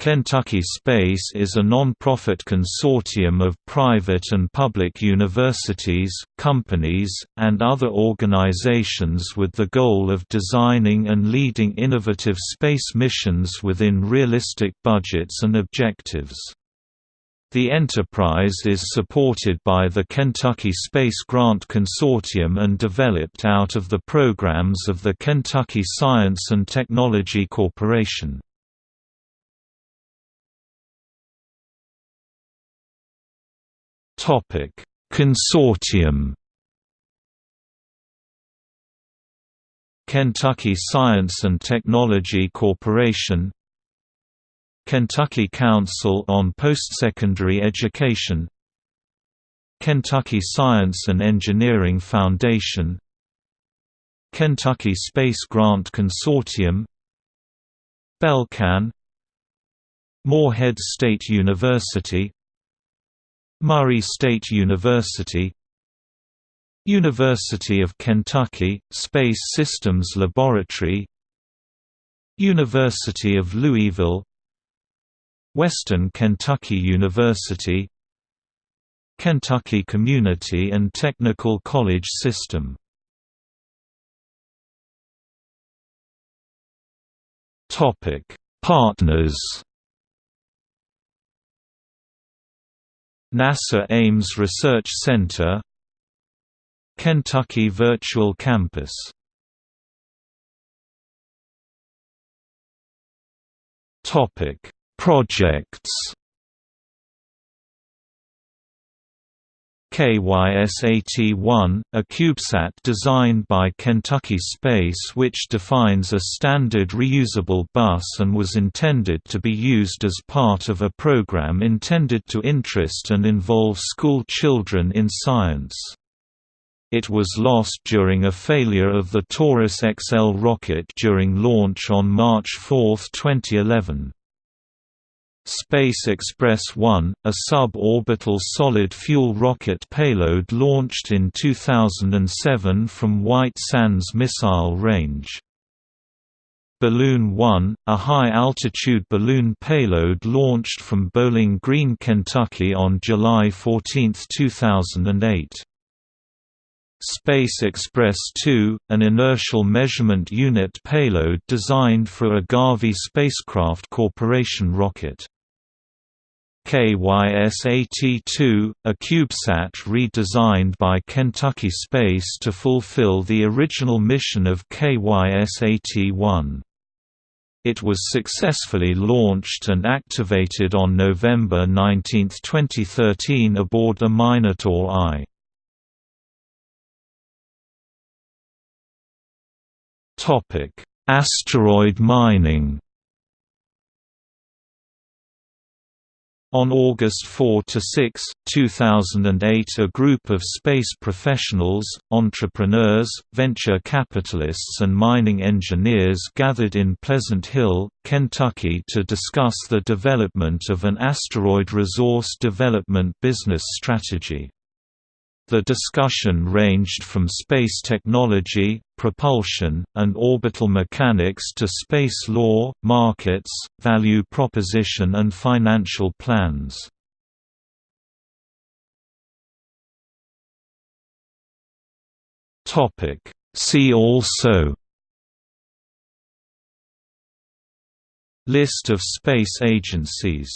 Kentucky Space is a non-profit consortium of private and public universities, companies, and other organizations with the goal of designing and leading innovative space missions within realistic budgets and objectives. The enterprise is supported by the Kentucky Space Grant Consortium and developed out of the programs of the Kentucky Science and Technology Corporation. Consortium. Kentucky Science and Technology Corporation. Kentucky Council on Postsecondary Education. Kentucky Science and Engineering Foundation. Kentucky Space Grant Consortium. Belcan. Morehead State University Murray State University University of Kentucky, Space Systems Laboratory University of Louisville Western Kentucky University Kentucky Community and Technical College System. Partners NASA Ames Research Center Kentucky Virtual Campus. Projects KySat-1, a CubeSat designed by Kentucky Space which defines a standard reusable bus and was intended to be used as part of a program intended to interest and involve school children in science. It was lost during a failure of the Taurus XL rocket during launch on March 4, 2011. Space Express 1, a suborbital solid-fuel rocket payload launched in 2007 from White Sands Missile Range. Balloon 1, a high-altitude balloon payload launched from Bowling Green, Kentucky on July 14, 2008. Space Express 2, an inertial measurement unit payload designed for a Garvey Spacecraft Corporation rocket. KySat-2, a CubeSat redesigned by Kentucky Space to fulfill the original mission of KySat-1. It was successfully launched and activated on November 19, 2013 aboard the Minotaur I. Asteroid mining On August 4–6, 2008 a group of space professionals, entrepreneurs, venture capitalists and mining engineers gathered in Pleasant Hill, Kentucky to discuss the development of an asteroid resource development business strategy. The discussion ranged from space technology, propulsion, and orbital mechanics to space law, markets, value proposition and financial plans. See also List of space agencies